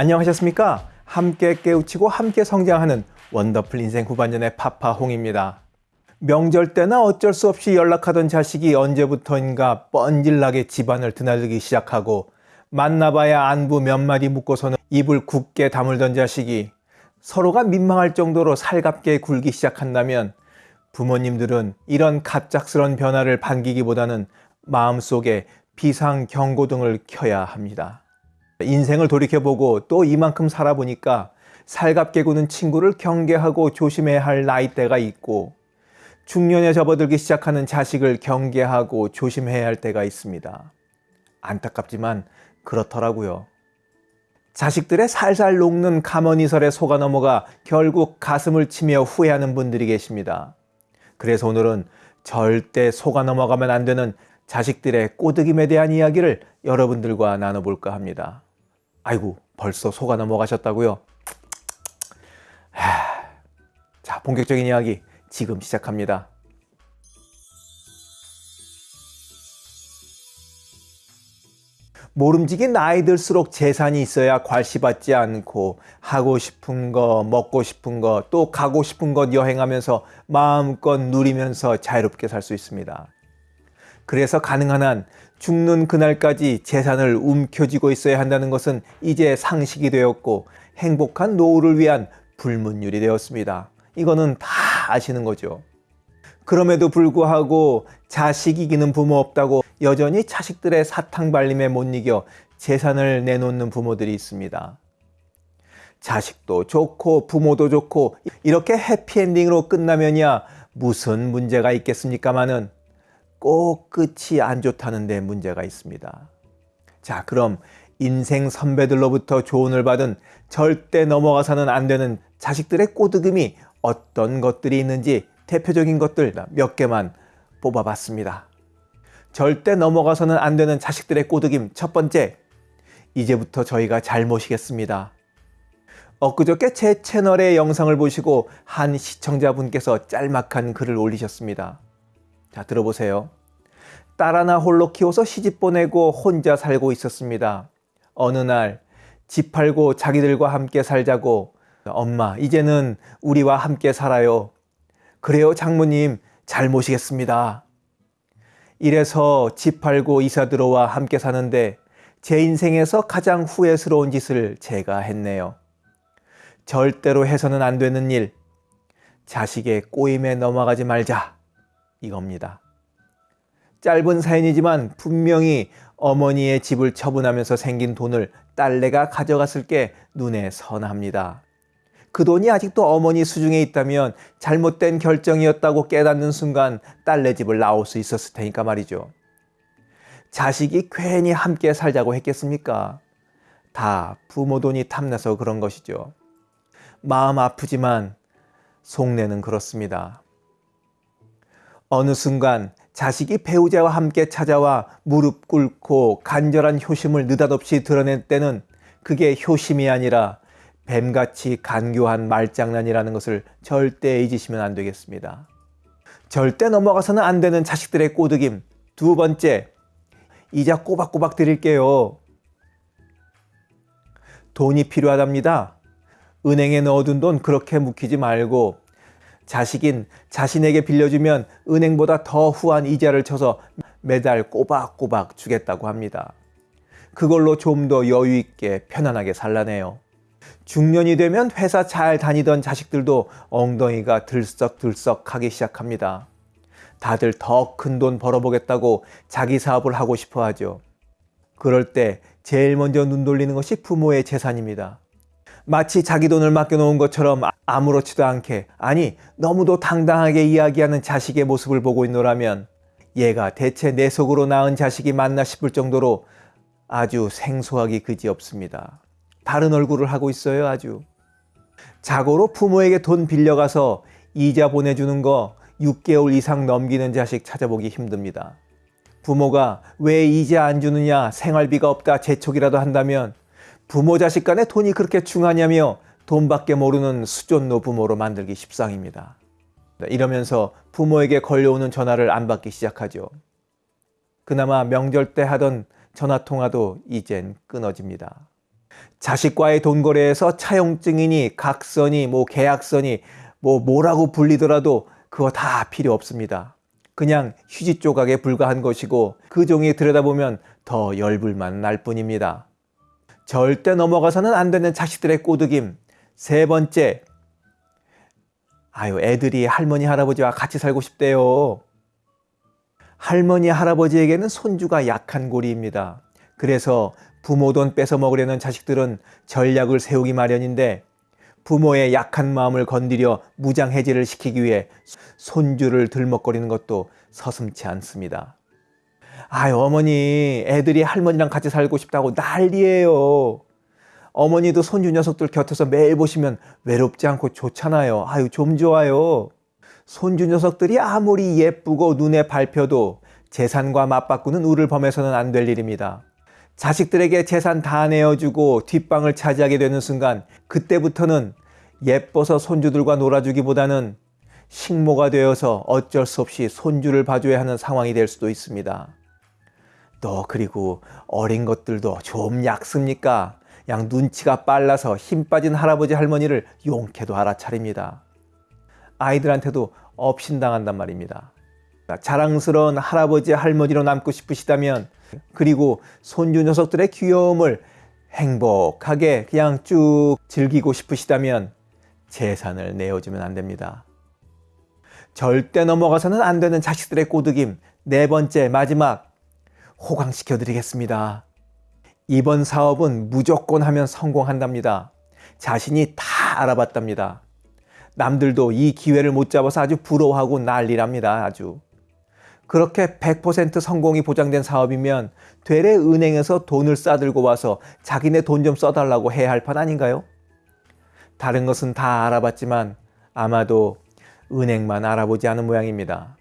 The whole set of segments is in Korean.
안녕하셨습니까? 함께 깨우치고 함께 성장하는 원더풀 인생 후반년의 파파홍입니다. 명절 때나 어쩔 수 없이 연락하던 자식이 언제부터인가 뻔질나게 집안을 드나들기 시작하고 만나봐야 안부 몇 마디 묻고서는 입을 굳게 다물던 자식이 서로가 민망할 정도로 살갑게 굴기 시작한다면 부모님들은 이런 갑작스런 변화를 반기기보다는 마음속에 비상 경고등을 켜야 합니다. 인생을 돌이켜보고 또 이만큼 살아보니까 살갑게 구는 친구를 경계하고 조심해야 할 나이대가 있고 중년에 접어들기 시작하는 자식을 경계하고 조심해야 할 때가 있습니다. 안타깝지만 그렇더라고요. 자식들의 살살 녹는 가머니설에 속아 넘어가 결국 가슴을 치며 후회하는 분들이 계십니다. 그래서 오늘은 절대 속아 넘어가면 안 되는 자식들의 꼬드김에 대한 이야기를 여러분들과 나눠볼까 합니다. 아이고 벌써 속아 넘어가셨다고요? 하... 자 본격적인 이야기 지금 시작합니다. 모름지기 나이 들수록 재산이 있어야 괄시받지 않고 하고 싶은 거 먹고 싶은 거 또 가고 싶은 곳 여행하면서 마음껏 누리면서 자유롭게 살 수 있습니다. 그래서 가능한 한 죽는 그날까지 재산을 움켜쥐고 있어야 한다는 것은 이제 상식이 되었고 행복한 노후를 위한 불문율이 되었습니다. 이거는 다 아시는 거죠. 그럼에도 불구하고 자식 이기는 부모 없다고 여전히 자식들의 사탕 발림에 못 이겨 재산을 내놓는 부모들이 있습니다. 자식도 좋고 부모도 좋고 이렇게 해피엔딩으로 끝나면야 무슨 문제가 있겠습니까마는 꼭 끝이 안 좋다는 데 문제가 있습니다. 자 그럼 인생 선배들로부터 조언을 받은 절대 넘어가서는 안 되는 자식들의 꼬드금이 어떤 것들이 있는지 대표적인 것들 몇 개만 뽑아봤습니다. 절대 넘어가서는 안 되는 자식들의 꼬드김 첫 번째, 이제부터 저희가 잘 모시겠습니다. 엊그저께 제 채널의 영상을 보시고 한 시청자분께서 짤막한 글을 올리셨습니다. 자 들어보세요. 딸 하나 홀로 키워서 시집 보내고 혼자 살고 있었습니다. 어느 날 집 팔고 자기들과 함께 살자고 엄마 이제는 우리와 함께 살아요. 그래요 장모님 잘 모시겠습니다. 이래서 집 팔고 이사 들어와 함께 사는데 제 인생에서 가장 후회스러운 짓을 제가 했네요. 절대로 해서는 안 되는 일, 자식의 꼬임에 넘어가지 말자 이겁니다. 짧은 사연이지만 분명히 어머니의 집을 처분하면서 생긴 돈을 딸내가 가져갔을 게 눈에 선합니다. 그 돈이 아직도 어머니 수중에 있다면 잘못된 결정이었다고 깨닫는 순간 딸내 집을 나올 수 있었을 테니까 말이죠. 자식이 괜히 함께 살자고 했겠습니까? 다 부모 돈이 탐나서 그런 것이죠. 마음 아프지만 속내는 그렇습니다. 어느 순간 자식이 배우자와 함께 찾아와 무릎 꿇고 간절한 효심을 느닷없이 드러낼 때는 그게 효심이 아니라 뱀같이 간교한 말장난이라는 것을 절대 잊으시면 안 되겠습니다. 절대 넘어가서는 안 되는 자식들의 꼬드김 두 번째, 이자 꼬박꼬박 드릴게요. 돈이 필요하답니다. 은행에 넣어둔 돈 그렇게 묵히지 말고 자식인 자신에게 빌려주면 은행보다 더 후한 이자를 쳐서 매달 꼬박꼬박 주겠다고 합니다. 그걸로 좀 더 여유 있게 편안하게 살라네요. 중년이 되면 회사 잘 다니던 자식들도 엉덩이가 들썩들썩 하기 시작합니다. 다들 더 큰 돈 벌어보겠다고 자기 사업을 하고 싶어 하죠. 그럴 때 제일 먼저 눈 돌리는 것이 부모의 재산입니다. 마치 자기 돈을 맡겨놓은 것처럼 아무렇지도 않게 아니 너무도 당당하게 이야기하는 자식의 모습을 보고 있노라면 얘가 대체 내 속으로 낳은 자식이 맞나 싶을 정도로 아주 생소하기 그지없습니다. 다른 얼굴을 하고 있어요 아주. 자고로 부모에게 돈 빌려가서 이자 보내주는 거 6개월 이상 넘기는 자식 찾아보기 힘듭니다. 부모가 왜 이자 안 주느냐 생활비가 없다 재촉이라도 한다면 부모 자식 간에 돈이 그렇게 중하냐며 돈밖에 모르는 수존노 부모로 만들기 십상입니다. 이러면서 부모에게 걸려오는 전화를 안 받기 시작하죠. 그나마 명절 때 하던 전화통화도 이젠 끊어집니다. 자식과의 돈 거래에서 차용증이니 각서니 뭐 계약서니 뭐 뭐라고 불리더라도 그거 다 필요 없습니다. 그냥 휴지 조각에 불과한 것이고 그 종이 들여다보면 더 열불만 날 뿐입니다. 절대 넘어가서는 안 되는 자식들의 꼬드김. 세 번째, 아유, 애들이 할머니, 할아버지와 같이 살고 싶대요. 할머니, 할아버지에게는 손주가 약한 고리입니다. 그래서 부모 돈 뺏어 먹으려는 자식들은 전략을 세우기 마련인데 부모의 약한 마음을 건드려 무장해제를 시키기 위해 손주를 들먹거리는 것도 서슴치 않습니다. 아유, 어머니, 애들이 할머니랑 같이 살고 싶다고 난리예요. 어머니도 손주 녀석들 곁에서 매일 보시면 외롭지 않고 좋잖아요. 아유, 좀 좋아요. 손주 녀석들이 아무리 예쁘고 눈에 밟혀도 재산과 맞바꾸는 우를 범해서는 안 될 일입니다. 자식들에게 재산 다 내어주고 뒷방을 차지하게 되는 순간 그때부터는 예뻐서 손주들과 놀아주기보다는 식모가 되어서 어쩔 수 없이 손주를 봐줘야 하는 상황이 될 수도 있습니다. 또 그리고 어린 것들도 좀 약습니까? 양 눈치가 빨라서 힘 빠진 할아버지 할머니를 용케도 알아차립니다. 아이들한테도 업신당한단 말입니다. 자랑스러운 할아버지 할머니로 남고 싶으시다면 그리고 손주 녀석들의 귀여움을 행복하게 그냥 쭉 즐기고 싶으시다면 재산을 내어주면 안 됩니다. 절대 넘어가서는 안 되는 자식들의 꼬드김 네 번째 마지막 호강시켜 드리겠습니다. 이번 사업은 무조건 하면 성공한답니다. 자신이 다 알아봤답니다. 남들도 이 기회를 못 잡아서 아주 부러워하고 난리랍니다. 아주. 그렇게 100% 성공이 보장된 사업이면 되레 은행에서 돈을 싸들고 와서 자기네 돈 좀 써달라고 해야 할 판 아닌가요? 다른 것은 다 알아봤지만 아마도 은행만 알아보지 않은 모양입니다.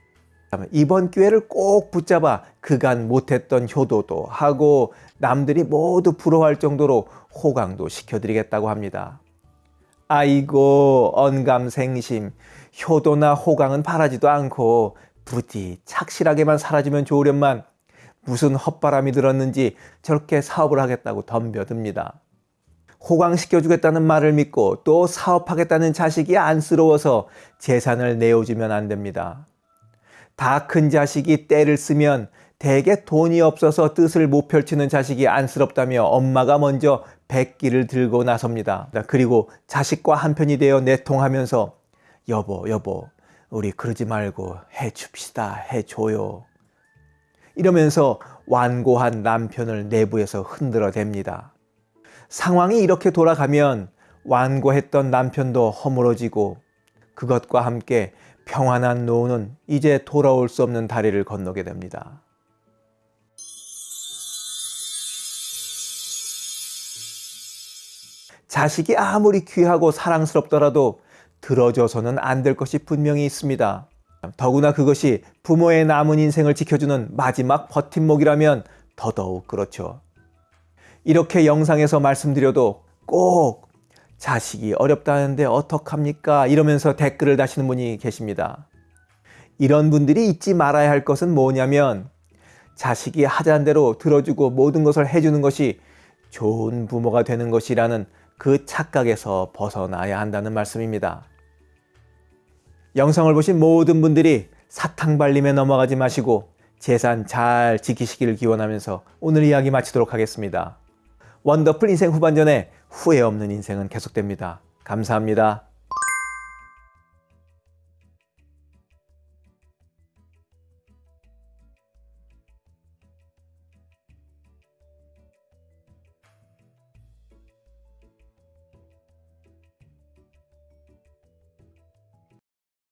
이번 기회를 꼭 붙잡아 그간 못했던 효도도 하고 남들이 모두 부러워할 정도로 호강도 시켜드리겠다고 합니다. 아이고 언감생심 효도나 호강은 바라지도 않고 부디 착실하게만 살아주면 좋으련만 무슨 헛바람이 들었는지 저렇게 사업을 하겠다고 덤벼듭니다. 호강시켜주겠다는 말을 믿고 또 사업하겠다는 자식이 안쓰러워서 재산을 내어주면 안 됩니다. 다 큰 자식이 때를 쓰면 대개 돈이 없어서 뜻을 못 펼치는 자식이 안쓰럽다며 엄마가 먼저 백기를 들고 나섭니다. 그리고 자식과 한편이 되어 내통하면서 여보 여보 우리 그러지 말고 해줍시다 해줘요. 이러면서 완고한 남편을 내부에서 흔들어 댑니다. 상황이 이렇게 돌아가면 완고했던 남편도 허물어지고 그것과 함께 평안한 노후는 이제 돌아올 수 없는 다리를 건너게 됩니다. 자식이 아무리 귀하고 사랑스럽더라도 들어줘서는 안 될 것이 분명히 있습니다. 더구나 그것이 부모의 남은 인생을 지켜주는 마지막 버팀목이라면 더더욱 그렇죠. 이렇게 영상에서 말씀드려도 꼭 자식이 어렵다는데 어떡합니까? 이러면서 댓글을 다시는 분이 계십니다. 이런 분들이 잊지 말아야 할 것은 뭐냐면 자식이 하자는 대로 들어주고 모든 것을 해주는 것이 좋은 부모가 되는 것이라는 그 착각에서 벗어나야 한다는 말씀입니다. 영상을 보신 모든 분들이 사탕 발림에 넘어가지 마시고 재산 잘 지키시기를 기원하면서 오늘 이야기 마치도록 하겠습니다. 원더풀 인생 후반전에 후회 없는 인생은 계속됩니다. 감사합니다.